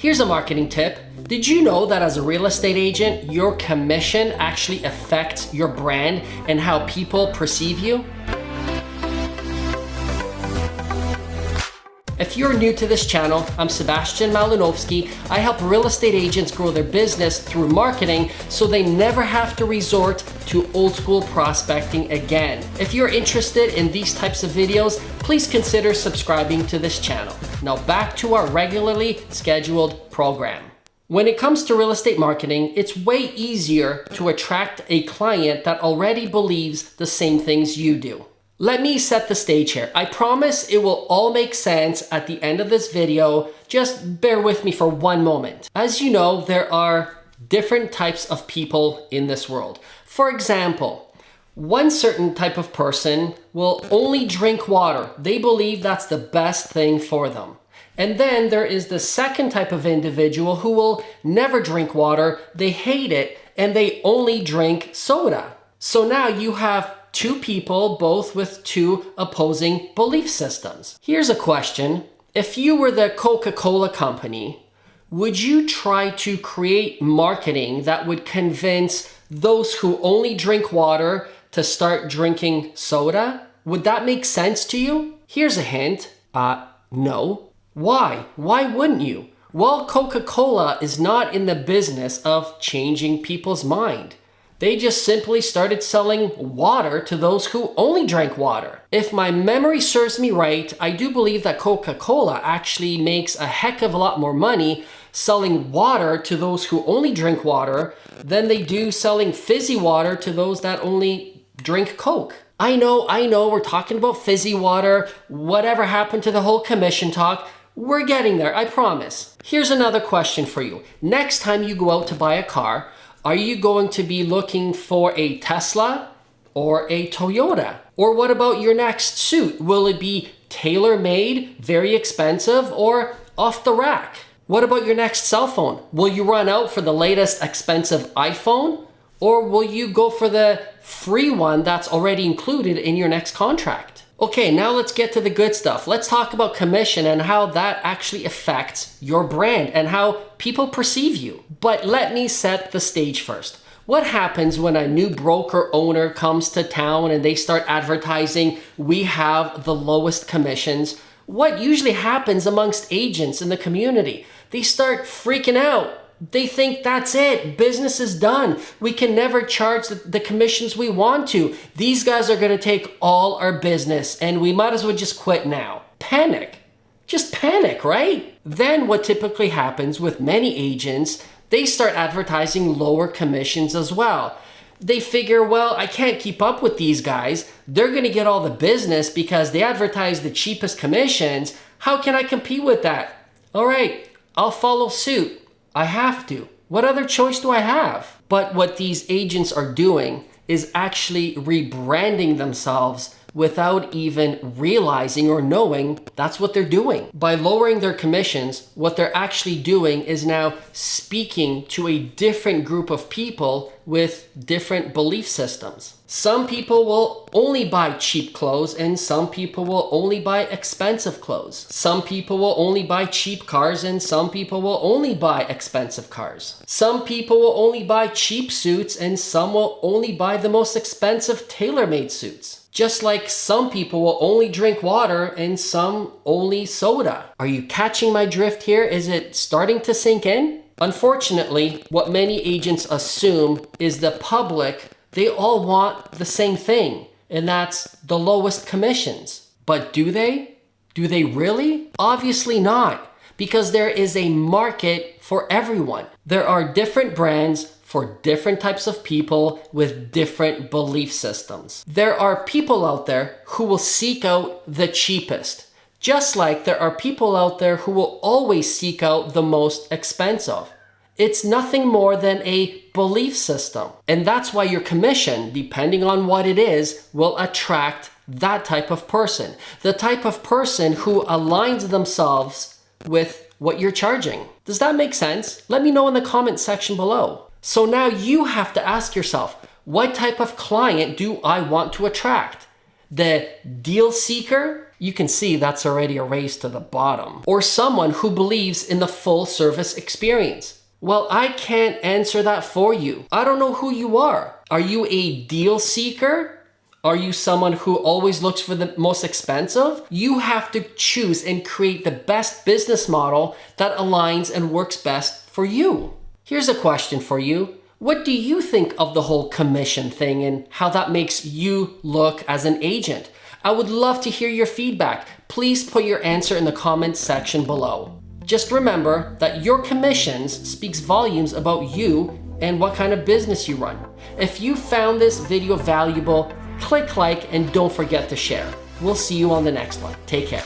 Here's a marketing tip. Did you know that as a real estate agent, your commission actually affects your brand and how people perceive you? If you're new to this channel, I'm Sebastian Malinowski. I help real estate agents grow their business through marketing so they never have to resort to old school prospecting again. If you're interested in these types of videos, please consider subscribing to this channel. Now back to our regularly scheduled program. When it comes to real estate marketing, it's way easier to attract a client that already believes the same things you do. Let me set the stage here. I promise it will all make sense at the end of this video. Just bear with me for one moment. As you know, there are different types of people in this world. For example, one certain type of person will only drink water. They believe that's the best thing for them. And then there is the second type of individual who will never drink water. They hate it and they only drink soda. So now you have two people, both with two opposing belief systems. Here's a question. If you were the Coca-Cola company, would you try to create marketing that would convince those who only drink water to start drinking soda? Would that make sense to you? Here's a hint. Uh, no. Why? Why wouldn't you? Well, Coca-Cola is not in the business of changing people's mind. They just simply started selling water to those who only drank water. If my memory serves me right, I do believe that Coca-Cola actually makes a heck of a lot more money selling water to those who only drink water than they do selling fizzy water to those that only drink Coke. I know, I know, we're talking about fizzy water, whatever happened to the whole commission talk, we're getting there, I promise. Here's another question for you. Next time you go out to buy a car, are you going to be looking for a Tesla or a Toyota? Or what about your next suit? Will it be tailor-made, very expensive, or off the rack? What about your next cell phone? Will you run out for the latest expensive iPhone? Or will you go for the free one that's already included in your next contract? Okay, now let's get to the good stuff. Let's talk about commission and how that actually affects your brand and how people perceive you. But let me set the stage first. What happens when a new broker owner comes to town and they start advertising, we have the lowest commissions? What usually happens amongst agents in the community? They start freaking out they think that's it. Business is done. We can never charge the, the commissions we want to. These guys are going to take all our business and we might as well just quit now. Panic. Just panic, right? Then what typically happens with many agents, they start advertising lower commissions as well. They figure, well, I can't keep up with these guys. They're going to get all the business because they advertise the cheapest commissions. How can I compete with that? All right, I'll follow suit. I have to. What other choice do I have? But what these agents are doing is actually rebranding themselves without even realizing or knowing that's what they're doing. By lowering their commissions, what they're actually doing is now speaking to a different group of people with different belief systems. Some people will only buy cheap clothes and some people will only buy expensive clothes. Some people will only buy cheap cars and some people will only buy expensive cars. Some people will only buy cheap suits and some will only buy the most expensive tailor-made suits. Just like some people will only drink water and some only soda. Are you catching my drift here? Is it starting to sink in? Unfortunately, what many agents assume is the public, they all want the same thing, and that's the lowest commissions. But do they? Do they really? Obviously not, because there is a market for everyone. There are different brands for different types of people with different belief systems. There are people out there who will seek out the cheapest, just like there are people out there who will always seek out the most expensive. It's nothing more than a belief system. And that's why your commission, depending on what it is, will attract that type of person. The type of person who aligns themselves with what you're charging. Does that make sense? Let me know in the comment section below. So now you have to ask yourself, what type of client do I want to attract? The deal seeker You can see that's already a race to the bottom. Or someone who believes in the full service experience. Well, I can't answer that for you. I don't know who you are. Are you a deal seeker? Are you someone who always looks for the most expensive? You have to choose and create the best business model that aligns and works best for you. Here's a question for you. What do you think of the whole commission thing and how that makes you look as an agent? I would love to hear your feedback. Please put your answer in the comments section below. Just remember that your commissions speaks volumes about you and what kind of business you run. If you found this video valuable, click like and don't forget to share. We'll see you on the next one. Take care.